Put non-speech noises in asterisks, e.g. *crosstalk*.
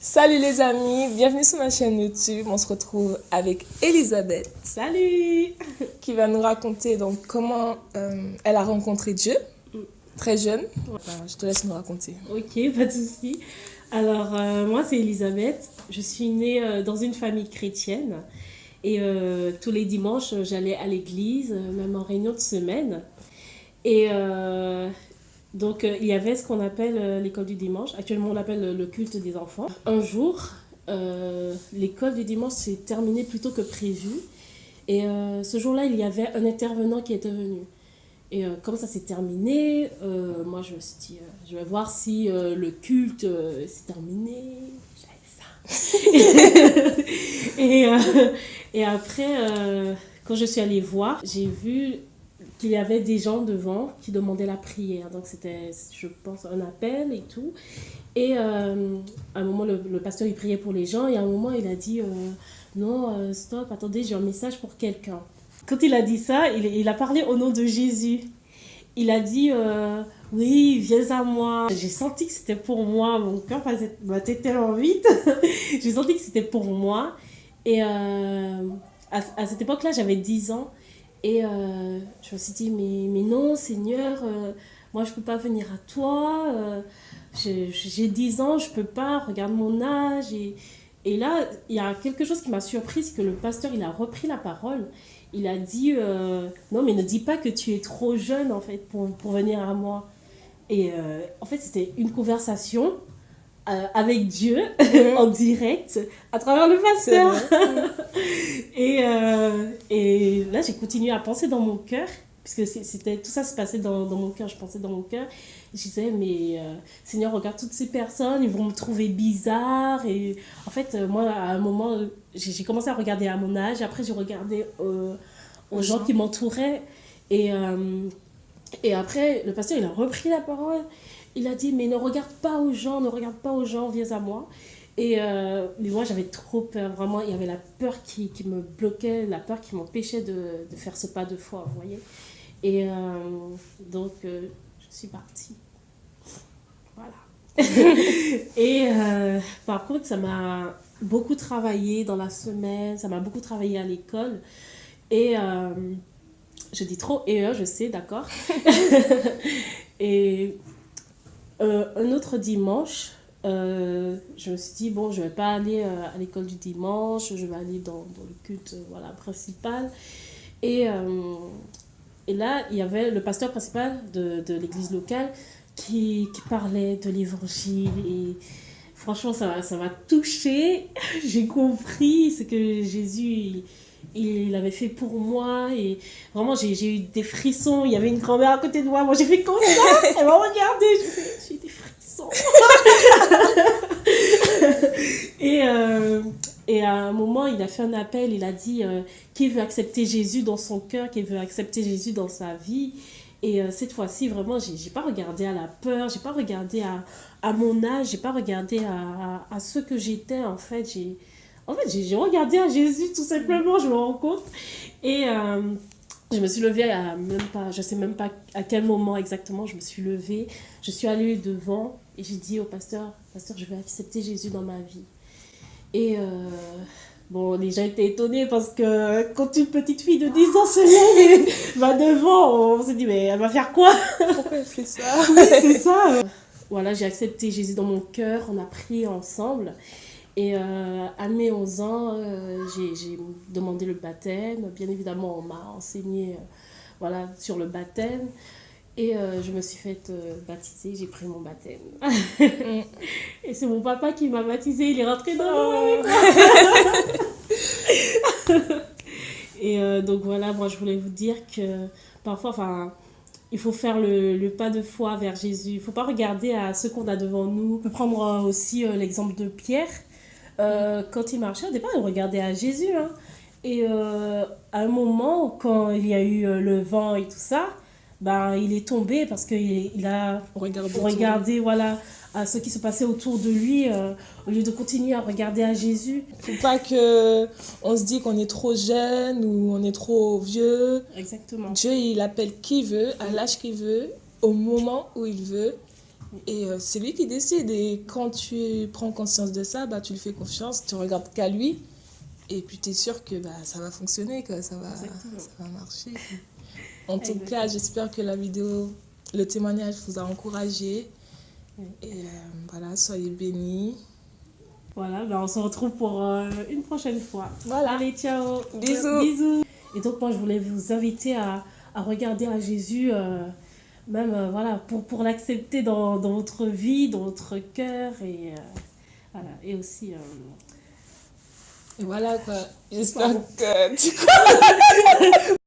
Salut les amis, bienvenue sur ma chaîne YouTube. On se retrouve avec Elisabeth. Salut Qui va nous raconter donc comment euh, elle a rencontré Dieu, très jeune. je te laisse nous raconter. Ok, pas de souci. Alors, euh, moi c'est Elisabeth. Je suis née euh, dans une famille chrétienne. Et tous les dimanches, j'allais à l'église, même en réunion de semaine. Et donc, euh, il y avait ce qu'on appelle euh, l'école du dimanche. Actuellement, on l'appelle le culte des enfants. Un jour, euh, l'école du dimanche s'est terminée plus tôt que prévu. Et ce jour-là, il y avait un intervenant qui était venu. Et comme ça s'est terminé, moi, je me suis dit, je vais voir si le culte s'est terminé. J'avais ça. *laughs* et après, quand je suis allée voir, j'ai vu qu'il y avait des gens devant qui demandaient la prière. Donc c'était, je pense, un appel et tout. Et euh, à un moment, le, pasteur, il priait pour les gens. Et à un moment, il a dit, euh, non, euh, stop, attendez, j'ai un message pour quelqu'un. Quand il a dit ça, il, a parlé au nom de Jésus. Il a dit, oui, viens à moi. J'ai senti que c'était pour moi. Mon cœur battait tellement vite. *laughs* j'ai senti que c'était pour moi. Et à, à cette époque-là, j'avais 10 ans. Et euh, je me suis dit, mais, mais non, Seigneur, euh, moi je ne peux pas venir à toi. Euh, j'ai 10 ans, je ne peux pas, regarde mon âge. Et, et là, il y a quelque chose qui m'a surpris, c'est que le pasteur, il a repris la parole. Il a dit, non, mais ne dis pas que tu es trop jeune, en fait, pour, pour venir à moi. Et en fait, c'était une conversation euh, avec Dieu mhm. *laughs* en direct à travers le pasteur. *laughs* et, euh, et là, j'ai continué à penser dans mon cœur, puisque c'était tout ça se passait dans, dans, mon cœur, je pensais dans mon cœur. Je disais, mais euh, Seigneur, regarde toutes ces personnes, ils vont me trouver bizarre. Et en fait, moi, à un moment, j'ai commencé à regarder à mon âge, après, j'ai regardé aux gens qui m'entouraient. Et, et après, le pasteur, il a repris la parole il a dit, mais ne regarde pas aux gens, ne regarde pas aux gens, viens à moi. Et euh, mais moi, j'avais trop peur, vraiment. Il y avait la peur qui, me bloquait, la peur qui m'empêchait de, de, faire ce pas de foi, vous voyez. Et euh, donc, euh, je suis partie. Voilà. *laughs* et par contre, ça m'a beaucoup travaillé dans la semaine, ça m'a beaucoup travaillé à l'école. Et je dis trop et je sais, d'accord. *laughs* et euh, un autre dimanche, euh, je me suis dit, bon, je ne vais pas aller euh, à l'école du dimanche, je vais aller dans, dans le culte voilà, principal. Et, et là, il y avait le pasteur principal de, de l'église locale qui, qui, parlait de l'évangile. Et franchement, ça m'a ça touché. *laughs* J'ai compris ce que Jésus il l'avait fait pour moi et vraiment j'ai eu des frissons. Il y avait une grand-mère à côté de moi. Moi j'ai fait comme ça. Elle m'a regardé j'ai eu des frissons. *laughs* Et, euh, et à un moment il a fait un appel. Il a dit euh, qui veut accepter Jésus dans son cœur qui veut accepter Jésus dans sa vie. Et euh, cette fois-ci vraiment j'ai pas regardé à la peur. J'ai pas regardé à, à mon âge. J'ai pas regardé à, à, ce que j'étais en fait. J'ai en fait, j'ai regardé à Jésus tout simplement, je me rends compte. Et euh, je me suis levée à même pas, je sais même pas à quel moment exactement, je me suis levée. Je suis allée devant et j'ai dit au pasteur, pasteur, je vais accepter Jésus dans ma vie. Et euh, bon, les gens étaient étonnés parce que quand une petite fille de 10 ans se lève va devant, on s'est dit, mais elle va faire quoi? Pourquoi elle fait ça? C'est ça. Voilà, j'ai accepté Jésus dans mon cœur, on a prié ensemble. Et euh, à mes 11 ans, euh, j'ai demandé le baptême. Bien évidemment, on m'a enseigné euh, voilà, sur le baptême. Et je me suis faite baptiser, j'ai pris mon baptême. et c'est mon papa qui m'a baptisé, il est rentré dans l'eau oh. *laughs* Et donc voilà, moi je voulais vous dire que parfois, enfin, il faut faire le, le, pas de foi vers Jésus. Il ne faut pas regarder à ce qu'on a devant nous. On peut prendre aussi l'exemple de Pierre. Euh, quand il marchait, au départ, il regardait à Jésus. Hein. Et euh, à un moment, quand il y a eu euh, le vent et tout ça, ben, il est tombé parce qu'il il a regardé voilà, à ce qui se passait autour de lui au lieu de continuer à regarder à Jésus. Il ne faut pas qu'on se dise qu'on est trop jeune ou on est trop vieux. Exactement. Dieu, il appelle qui veut, à l'âge qu'il veut, au moment où il veut. Et euh, c'est lui qui décide. Et quand tu prends conscience de ça, bah, tu lui fais confiance, tu regardes qu'à lui. Et puis tu es sûr que bah, ça va fonctionner, que ça va, ça va marcher. En tout cas, j'espère que la vidéo, le témoignage vous a encouragé. Et euh, voilà, soyez bénis. Voilà, ben on se retrouve pour euh, une prochaine fois. Voilà. Allez, ciao. Bisous. Bisous. Et donc, moi, je voulais vous inviter à, à regarder à Jésus, euh, même voilà, pour, pour l'accepter dans, dans, votre vie, dans votre cœur. Et, voilà, et aussi. Et voilà quoi. J'espère que tu *laughs*